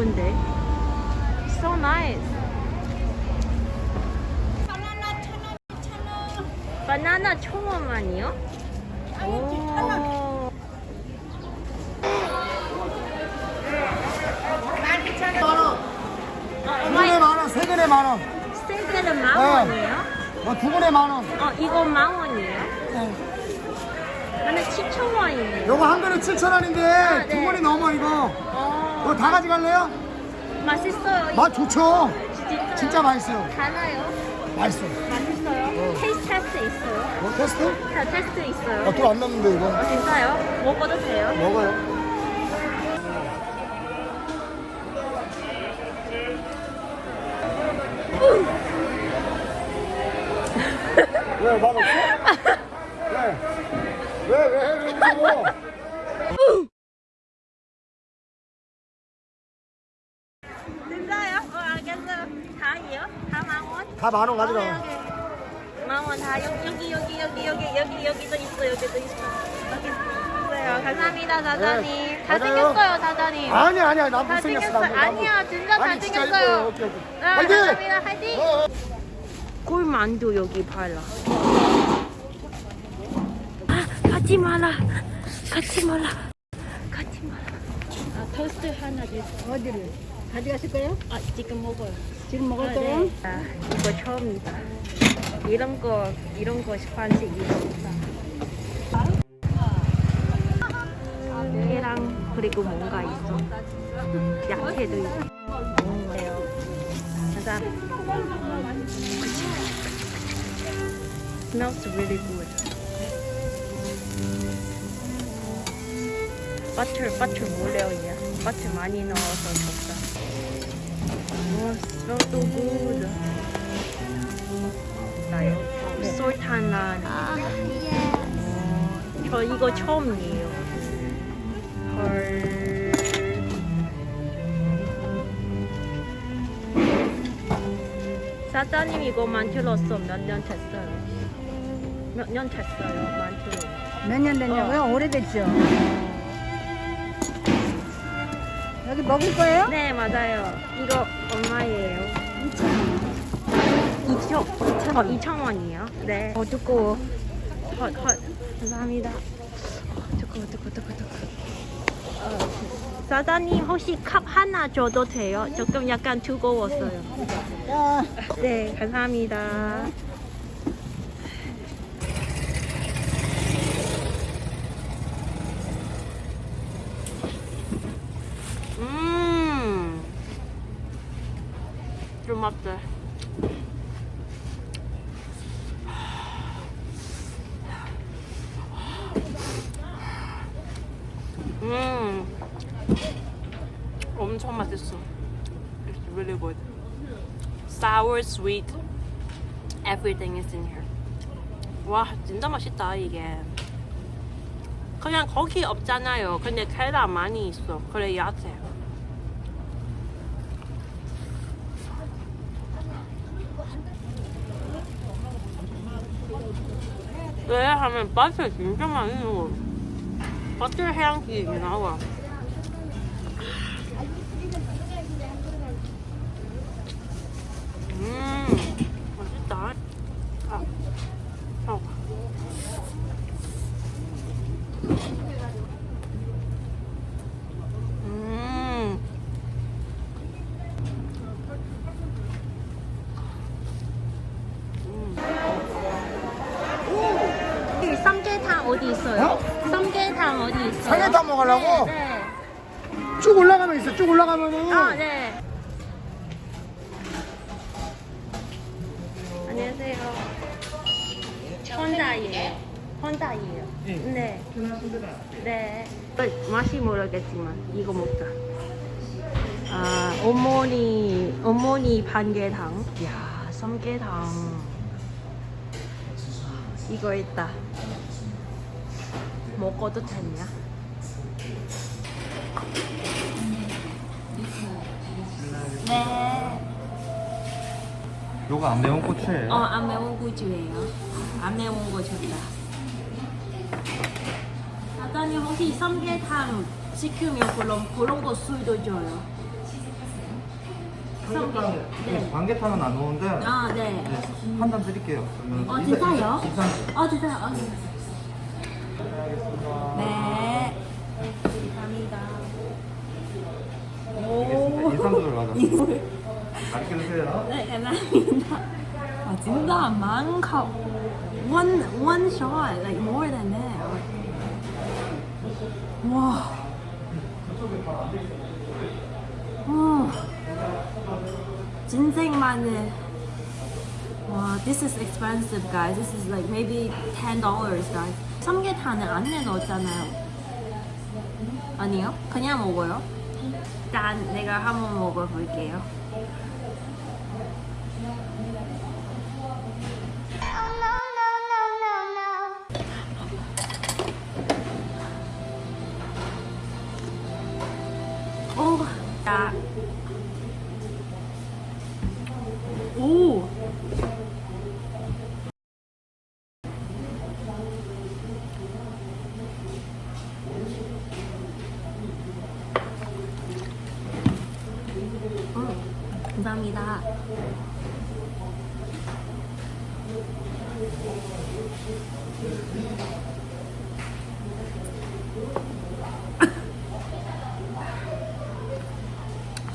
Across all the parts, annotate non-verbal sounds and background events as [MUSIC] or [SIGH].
예쁜데. So nice. 바나나 천 원만이요? 오. 두 분에 만 원, 세 근에 만 원. 스테이크는 만 네. 원이에요? 어, 두 분에 만 원. 어, 이거 만 원이에요? 네. 나는 7천 원이네요. 요거 한 근에 7천 원인데 네. 두 분이 넘어 이거. 어, 이거 다 가져갈래요? 맛있어요. 맛 좋죠. 진짜, 진짜 맛있어요. 달아요? 맛있어. 맛있어요? taste test 있어요? 뭐 테스트? 다 테스트 있어요? 아, 돈안 남는데 이거. 어, 진짜요? 먹어도 돼요? 먹어요. 다 만 원 가져가. 만원 다 여기 여기 여기 여기 여기 여기 여기도 있어 여기도 있어 여기 있어요 감사합니다 사장님 네, 잘생겼어요 맞아요. 사장님 아니 아니야 나 못생겼어. 나 아니야 진짜 아니, 진짜 잘생겼어요 이뻐요. 오케이, 오케이. 네, 화이팅! 감사합니다 화이팅 어, 어. 꿀만두 여기 팔라 아, 가지 마라 가지 마라 가지 마라 아, 토스트 하나 주세요 어디를? 가져가실 거예요? 아 지금 먹어요 지금 먹을 아, 거예요? 네. 아, 이거 처음이다. 이런 거, 이런 거 반씩 입었다. 계랑 그리고 뭔가 있어. 약해도 있고. 네요. 감사합니다. Smells really good. 버터, 버터 몰래요, 얘. 버터 많이 넣어서 좋다. Oh, smells so good. 나요? 솔탄란. 어, 저 이거 처음이에요. 헐. 사장님 이거 만들었어 몇 년 됐어요? 몇 년 됐어요 만들어? 몇년 됐냐고요? 오래됐죠. 여기 먹을 거예요? 네 맞아요. 이거 2천 2천 원. 2천 원이요? 네. 어 두꺼워. 헛, 헛. 감사합니다. 어, 두꺼워 두꺼워 두꺼워 두꺼워. 어, 사장님 혹시 컵 하나 줘도 돼요? 조금 약간 두꺼웠어요. 자, 네 감사합니다. 음. 좀다. 음. 엄청 맛있어. It's really good. Sour, sweet. Everything is in here. 와, 진짜 맛있다, 이게. 그냥 거기 없잖아요. 근데 계란 많이 있어. 그래, 야채. 왜 하면 맛이 진짜 많이 나와. 버터 향기 나와. 음, 맛있다. 아, 어. 음. 이 삼계탕 어디 있어요? 어? 삼계탕 어디 있어요? 삼계탕 먹으려고? 네. 네. 쭉 올라가면 있어. 쭉 올라가면은. 아, 네. 안녕하세요. 혼자예요. 혼자예요. 네. 네. 어, 맛이 모르겠지만 이거 먹자. 아, 어머니, 어머니 반개탕. 야, 삼계탕. 이거 있다. 먹어도 되냐? 네. 요거 안 매운 고추예요. 어, 안 매운 고추예요. 안 매운 거 좋다. 사장님 혹시 삼계탕 시키면 그런 그런 거 술도 줘요. 삼계탕 반개탕은 안 오는데 아, 네. 네, 한잔 드릴게요. 그러면 어, 진짜요? 어, 진짜요? 어, 네. 감사합니다. 알겠습니다. 들어가자. 맛있게 드세요. 네, 감사합니다. 아, 진짜 많고. One, one shot, like more than that. 와. 와. 진생 마늘. 와, this is expensive, guys. This is like maybe ten dollars, guys. 삼계탕은 안에 넣었잖아요. 아니요? 그냥 먹어요. 일단 내가 한번 먹어볼게요.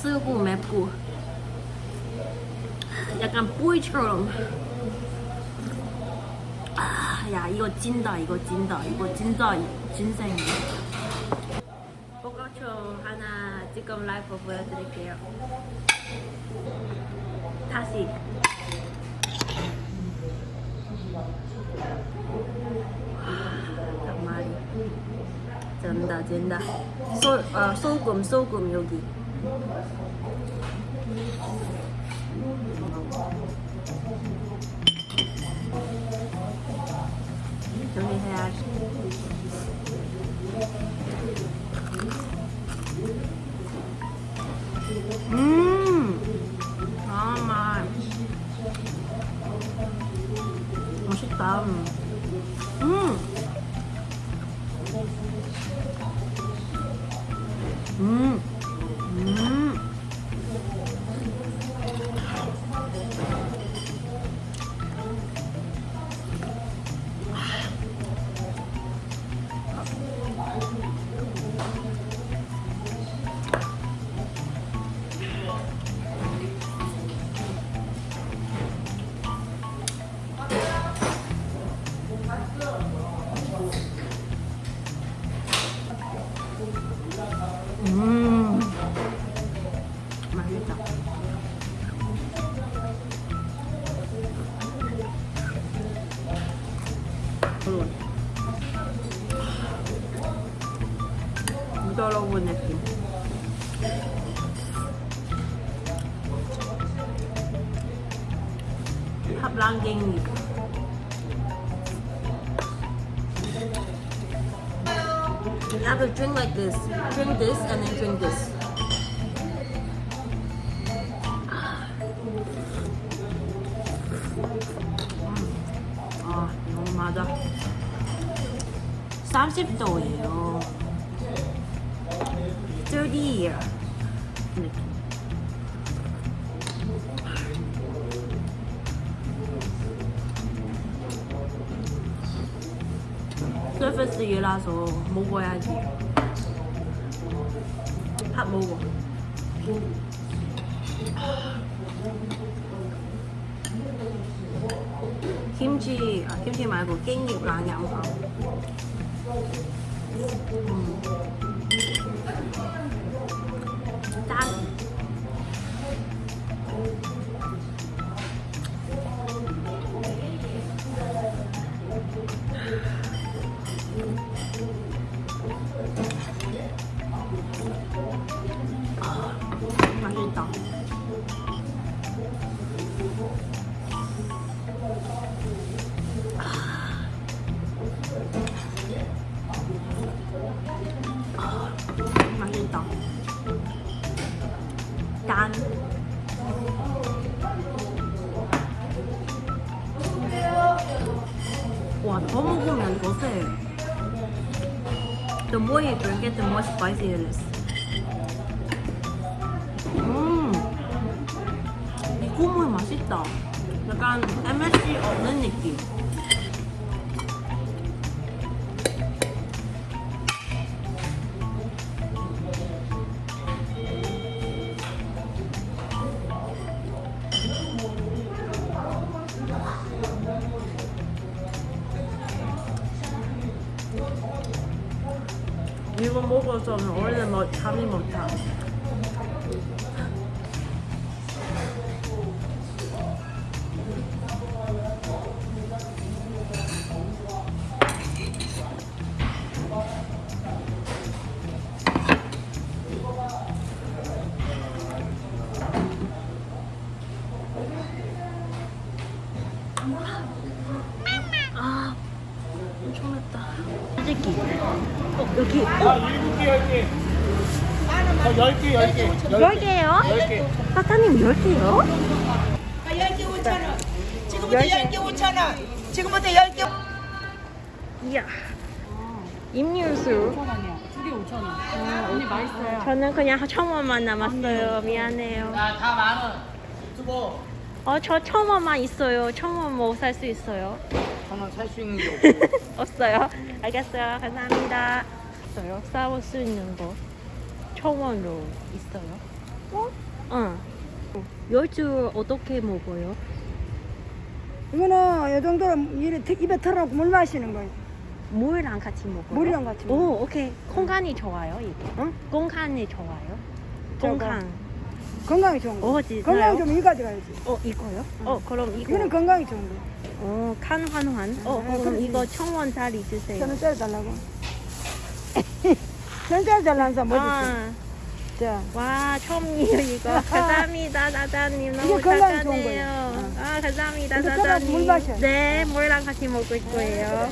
쓰고 맵고. 약간 뿌이처럼. 아, 야 이거 찐다 이거 찐다 이거 진짜 진생이야 포카초 하나 지금 라이브 보여드릴게요. 다시. 한 마리 쩐다 쩐다. 소, 어, 소금 소금 여기 여기 해야지 음아 부드러운 느낌. 합랑갱이. You have to drink like this. Drink this and then drink this. 아, 너무 맞아. 30도예요. 30. 느낌. 서비스 일라서 먹어야지. 밥 먹어. 김치, 아, 김치 말고 깻잎랑 양파. 음. More you drink it, the more spicy it is. 음. 국물 맛있다. 약간 MSG 없는 느낌. 이거 먹어서는 원래 뭐 잠이 못 자. 아, 엄청 맵다. 솔직히, 어, 여기 아, 7개, 10개. 어, 10개, 10개. 10개요? 10개. 사장님 10개요? 10개 5,000원. 지금부터 10개 5,000원. 지금부터 10개 이야. 임유수. 5,000원이요. 2개 5,000원. 언니 맛있어요. 저는 그냥 천 원만 남았어요. 미안해요. 야, 다 만원. 유튜버. 어, 저천 원만 있어요. 천원뭐살 수 있어요? 저는 살 수 있는 게 없어. [LAUGHS] 없어요. 알겠어요. 감사합니다. 있어요. 싸울 수 있는 거. 천 원로 있어요. 어? 응. 열주 어떻게 먹어요? 이거는 이 정도로 입에 털어놓고 물 마시는 거예요. 물이랑 같이 먹어요? 물이랑 같이 먹어요. 오, 오케이. 공간이 좋아요, 이게. 응? 공간이 좋아요. 공간. 건강이 좋은 거. 어, 진짜요? 건강이 좀이 가져가야지. 어, 이거요? 어, 그럼 이거. 이거는 건강이 좋은 거. 어, 칸 환환. 어, 아, 그럼 그렇지. 이거 청원짜리 주세요. 저는 짜달라고. [LAUGHS] 저는 짜달라는 사람 뭐지? 아, 자, 와, 처음이에요, 이거. [LAUGHS] 감사합니다, 사장님. 너무 건강에 좋은. 거예요. 아, 감사합니다, 이거 사장님. 물 마셔요. 네, 물랑 같이 먹을 거예요.